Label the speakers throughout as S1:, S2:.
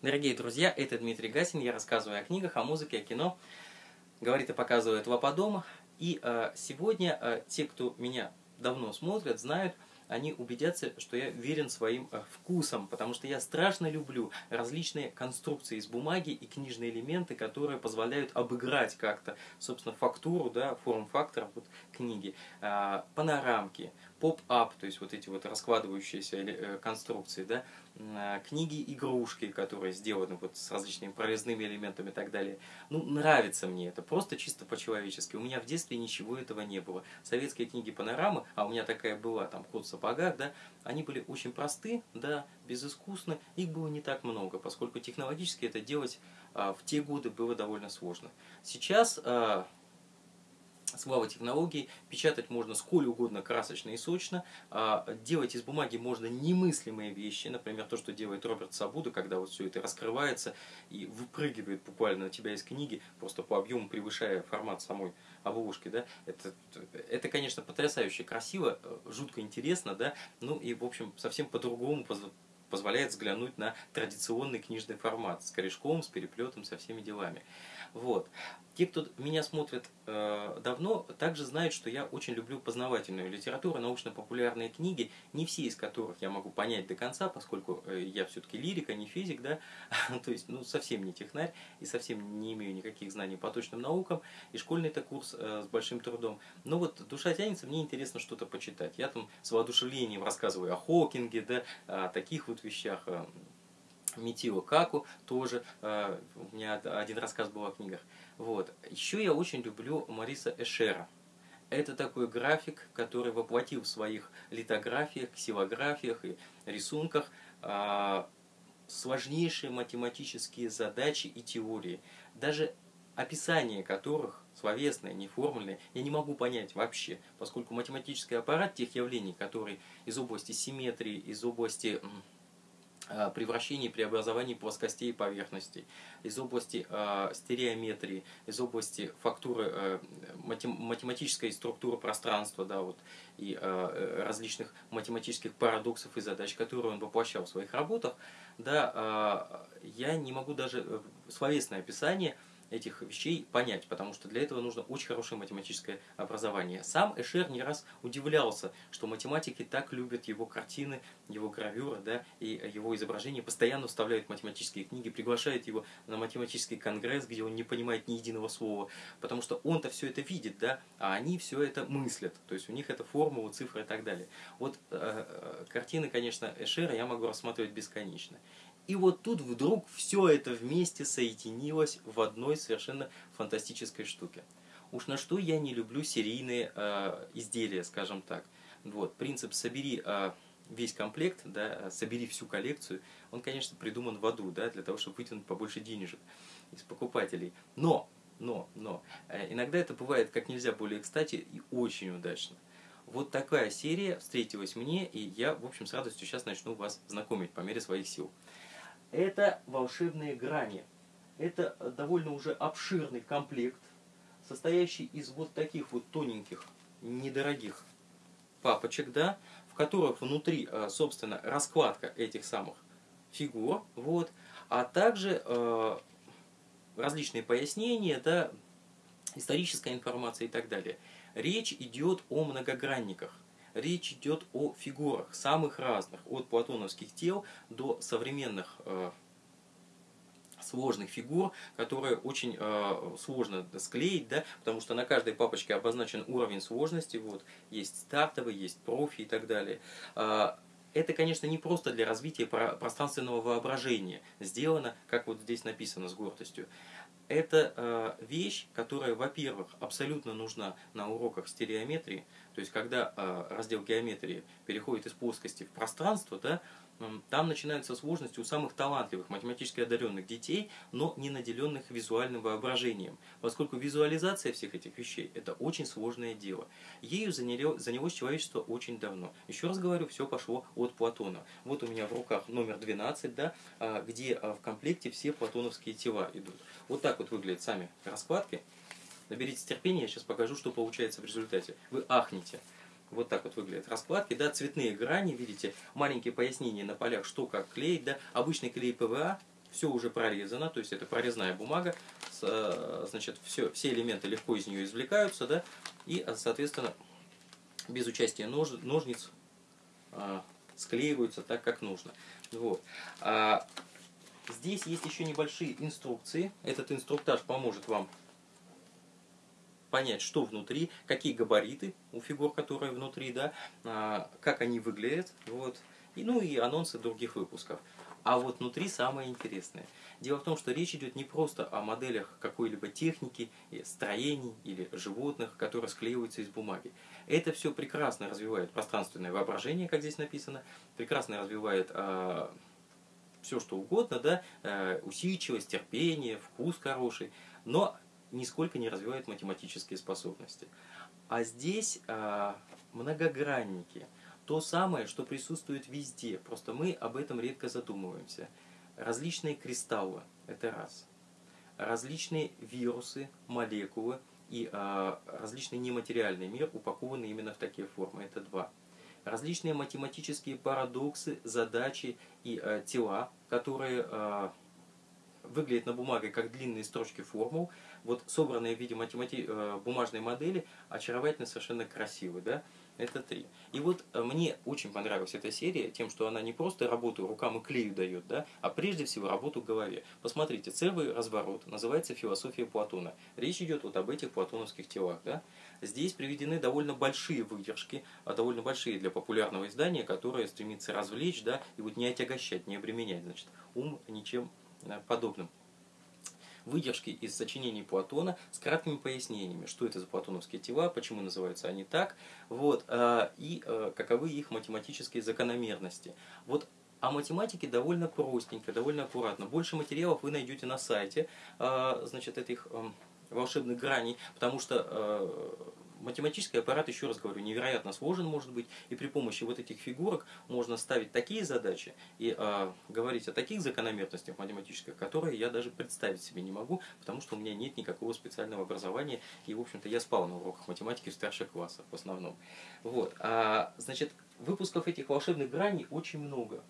S1: Дорогие друзья, это Дмитрий Гасин, я рассказываю о книгах, о музыке, о кино. Говорит и показывает Вапа И э, сегодня э, те, кто меня давно смотрят, знают, они убедятся, что я верен своим э, вкусам, потому что я страшно люблю различные конструкции из бумаги и книжные элементы, которые позволяют обыграть как-то, собственно, фактуру, да, форм-фактор вот, книги, э, панорамки, поп-ап, то есть вот эти вот раскладывающиеся э, конструкции, да, э, книги-игрушки, которые сделаны вот с различными прорезными элементами и так далее. Ну, нравится мне это, просто чисто по-человечески. У меня в детстве ничего этого не было. Советские книги панорамы, а у меня такая была, там, «Кот в сапогах», да, они были очень просты, да, безыскусны, их было не так много, поскольку технологически это делать а, в те годы было довольно сложно. Сейчас а, слава технологий, печатать можно сколь угодно красочно и сочно, а делать из бумаги можно немыслимые вещи, например, то, что делает Роберт Сабуда, когда вот все это раскрывается и выпрыгивает буквально на тебя из книги, просто по объему превышая формат самой обложки, да, это, это конечно, потрясающе красиво, жутко интересно, да, ну и, в общем, совсем по-другому позволяет взглянуть на традиционный книжный формат с корешком, с переплетом, со всеми делами. Вот. Те, кто меня смотрит э, давно, также знают, что я очень люблю познавательную литературу, научно-популярные книги, не все из которых я могу понять до конца, поскольку э, я все-таки лирик, а не физик, да, то есть, ну, совсем не технарь и совсем не имею никаких знаний по точным наукам, и школьный-то курс э, с большим трудом. Но вот душа тянется, мне интересно что-то почитать. Я там с воодушевлением рассказываю о Хокинге, да, о таких вот вещах, э, Митио Каку тоже, э, у меня один рассказ был о книгах. Вот. Еще я очень люблю Мариса Эшера. Это такой график, который воплотил в своих литографиях, ксилографиях и рисунках э, сложнейшие математические задачи и теории. Даже описание которых, словесное, неформульное, я не могу понять вообще, поскольку математический аппарат тех явлений, которые из области симметрии, из области Э, превращении, преобразовании плоскостей и поверхностей, из области э, стереометрии, из области фактуры, э, математической структуры пространства, да, вот, и э, различных математических парадоксов и задач, которые он воплощал в своих работах, да, э, я не могу даже э, словесное описание этих вещей понять, потому что для этого нужно очень хорошее математическое образование. Сам Эшер не раз удивлялся, что математики так любят его картины, его гравюры, да, и его изображения, постоянно вставляют математические книги, приглашают его на математический конгресс, где он не понимает ни единого слова, потому что он-то все это видит, да, а они все это мыслят, то есть у них это формулы, цифры и так далее. Вот э, э картины, конечно, Эшера я могу рассматривать бесконечно. И вот тут вдруг все это вместе соединилось в одной совершенно фантастической штуке. Уж на что я не люблю серийные э, изделия, скажем так. Вот, принцип «собери э, весь комплект», да, «собери всю коллекцию», он, конечно, придуман в аду, да, для того, чтобы вытянуть побольше денежек из покупателей. Но, но, но, э, иногда это бывает как нельзя более кстати и очень удачно. Вот такая серия встретилась мне, и я, в общем, с радостью сейчас начну вас знакомить по мере своих сил это волшебные грани. Это довольно уже обширный комплект, состоящий из вот таких вот тоненьких, недорогих папочек, да, в которых внутри, э, собственно, раскладка этих самых фигур, вот, а также э, различные пояснения, да, историческая информация и так далее. Речь идет о многогранниках речь идет о фигурах самых разных, от платоновских тел до современных э, сложных фигур, которые очень э, сложно склеить, да, потому что на каждой папочке обозначен уровень сложности, вот, есть стартовый, есть профи и так далее. Э, это, конечно, не просто для развития пространственного воображения, сделано, как вот здесь написано с гордостью. Это э, вещь, которая, во-первых, абсолютно нужна на уроках стереометрии, то есть когда э, раздел геометрии переходит из плоскости в пространство, да, там начинаются сложности у самых талантливых, математически одаренных детей, но не наделенных визуальным воображением, поскольку визуализация всех этих вещей – это очень сложное дело. Ею занялось человечество очень давно. Еще раз говорю, все пошло от Платона. Вот у меня в руках номер 12, да, а, где а, в комплекте все платоновы тела идут. Вот так вот выглядят сами раскладки. Наберитесь терпения, я сейчас покажу, что получается в результате. Вы ахнете. Вот так вот выглядят раскладки, да, цветные грани, видите, маленькие пояснения на полях, что как клеить, да, обычный клей ПВА, все уже прорезано, то есть это прорезная бумага, э, значит, все, все элементы легко из нее извлекаются, да, и, соответственно, без участия нож, ножниц а, склеиваются так, как нужно. Вот. А, здесь есть еще небольшие инструкции. Этот инструктаж поможет вам понять, что внутри, какие габариты у фигур, которые внутри, да, а, как они выглядят, вот, и, ну и анонсы других выпусков. А вот внутри самое интересное. Дело в том, что речь идет не просто о моделях какой-либо техники, строений или животных, которые склеиваются из бумаги. Это все прекрасно развивает пространственное воображение, как здесь написано, прекрасно развивает э, все что угодно, да, э, усидчивость, терпение, вкус хороший, но нисколько не развивает математические способности. А здесь э, многогранники – то самое, что присутствует везде, просто мы об этом редко задумываемся. Различные кристаллы – это раз. Различные вирусы, молекулы и э, различный нематериальный мир упакованы именно в такие формы – это два. Различные математические парадоксы, задачи и э, тела, которые э, выглядят на бумаге как длинные строчки формул, вот собранные в виде математи... бумажной модели, очаровательно, совершенно красивы. Да? Это три. И вот э, мне очень понравилась эта серия тем, что она не просто работу рукам и клею дает, да, а прежде всего работу голове. Посмотрите, целый разворот называется «Философия Платона». Речь идет вот об этих платоновских телах. Да. Здесь приведены довольно большие выдержки, а довольно большие для популярного издания, которое стремится развлечь да, и вот не отягощать, не обременять значит, ум ничем э, подобным выдержки из сочинений Платона с краткими пояснениями, что это за платоновские тела, почему называются они так, вот, а, и а, каковы их математические закономерности. Вот о математике довольно простенько, довольно аккуратно. Больше материалов вы найдете на сайте, а, значит, этих волшебных граней, потому что математический аппарат, еще раз говорю, невероятно сложен может быть, и при помощи вот этих фигурок можно ставить такие задачи и э, говорить о таких закономерностях математических, которые я даже представить себе не могу, потому что у меня нет никакого специального образования, и, в общем-то, я спал на уроках математики в старших классах в основном. Вот. А, значит, выпусков этих волшебных граней очень много.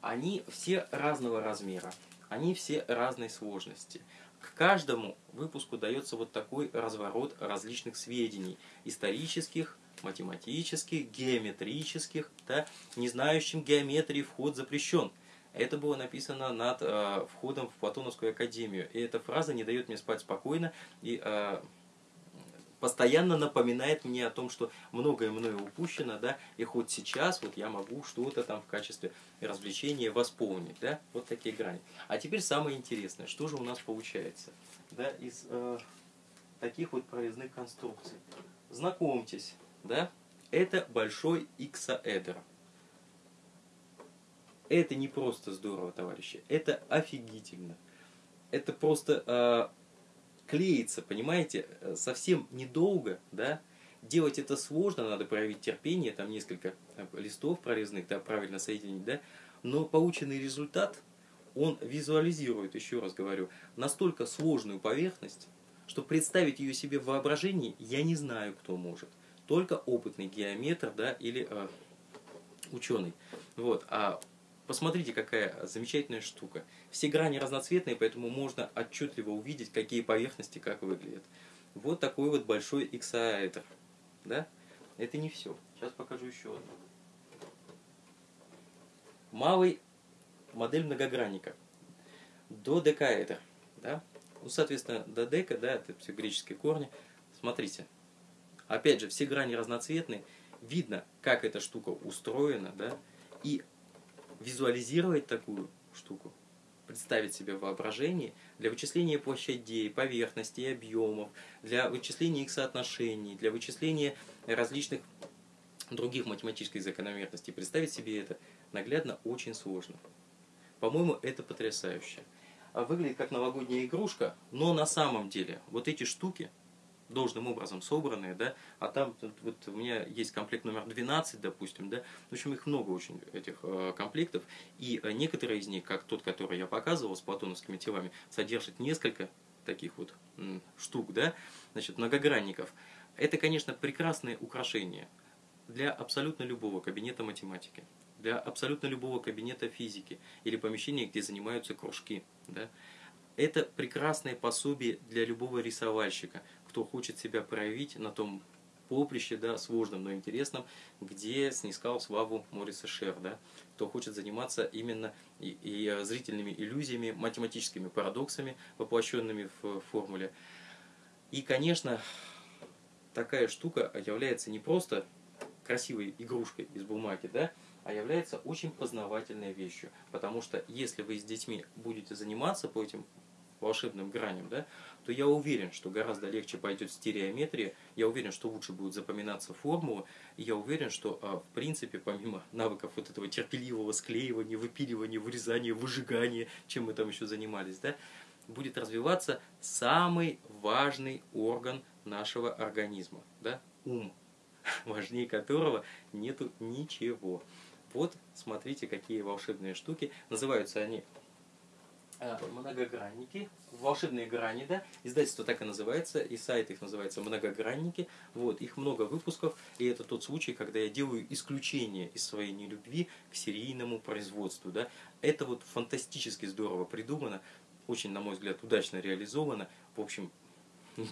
S1: Они все разного размера, они все разной сложности. К каждому выпуску дается вот такой разворот различных сведений, исторических, математических, геометрических, да, не знающим геометрии вход запрещен. Это было написано над э, входом в Платоновскую академию. И эта фраза не дает мне спать спокойно и э, постоянно напоминает мне о том, что многое мною упущено, да, и хоть сейчас вот я могу что-то там в качестве развлечения восполнить, да, вот такие грани. А теперь самое интересное, что же у нас получается, да, из э, таких вот прорезных конструкций. Знакомьтесь, да, это большой иксаэдр. Это не просто здорово, товарищи, это офигительно. Это просто э, клеится, понимаете, э, совсем недолго, да, делать это сложно, надо проявить терпение, там несколько э, листов прорезных, да, правильно соединить, да, но полученный результат, он визуализирует, еще раз говорю, настолько сложную поверхность, что представить ее себе в воображении я не знаю, кто может. Только опытный геометр, да, или э, ученый. Вот. А Посмотрите, какая замечательная штука. Все грани разноцветные, поэтому можно отчетливо увидеть, какие поверхности как выглядят. Вот такой вот большой иксаэдр. Да? Это не все. Сейчас покажу еще одну. Малый модель многогранника. Додекаэдр. Да? Ну, соответственно, додека, да, это все греческие корни. Смотрите. Опять же, все грани разноцветные. Видно, как эта штука устроена, да, и визуализировать такую штуку, представить себе в воображении для вычисления площадей, поверхностей, объемов, для вычисления их соотношений, для вычисления различных других математических закономерностей. Представить себе это наглядно очень сложно. По-моему, это потрясающе. А выглядит как новогодняя игрушка, но на самом деле вот эти штуки – должным образом собранные, да, а там вот у меня есть комплект номер 12, допустим, да, в общем, их много очень, этих э, комплектов, и э, некоторые из них, как тот, который я показывал с платоновскими телами, содержат несколько таких вот штук, да, значит, многогранников. Это, конечно, прекрасное украшение для абсолютно любого кабинета математики. для абсолютно любого кабинета физики или помещения, где занимаются кружки. Да? Это прекрасное пособие для любого рисовальщика, кто хочет себя проявить на том поприще, да, сложном, но интересном, где снискал славу Мориса Шер, да, кто хочет заниматься именно и, и э, зрительными иллюзиями, математическими парадоксами, воплощенными в формуле. И, конечно, такая штука является не просто красивой игрушкой из бумаги, да, а является очень познавательной вещью. Потому что если вы с детьми будете заниматься по этим волшебным граням, да, то я уверен, что гораздо легче пойдет стереометрия, я уверен, что лучше будут запоминаться формулы, и я уверен, что а, в принципе, помимо навыков вот этого терпеливого склеивания, выпиливания, вырезания, выжигания, чем мы там еще занимались, да, будет развиваться самый важный орган нашего организма, да, ум, важнее которого нету ничего. Вот, смотрите, какие волшебные штуки. Называются они многогранники, волшебные грани, да, издательство так и называется, и сайт их называется многогранники, вот, их много выпусков, и это тот случай, когда я делаю исключение из своей нелюбви к серийному производству, да, это вот фантастически здорово придумано, очень, на мой взгляд, удачно реализовано, в общем,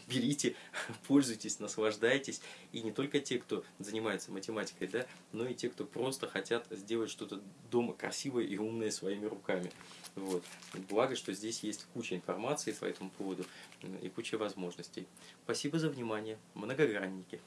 S1: берите, пользуйтесь, наслаждайтесь. И не только те, кто занимается математикой, да, но и те, кто просто хотят сделать что-то дома красивое и умное своими руками. Вот. Благо, что здесь есть куча информации по этому поводу и куча возможностей. Спасибо за внимание. Многогранники.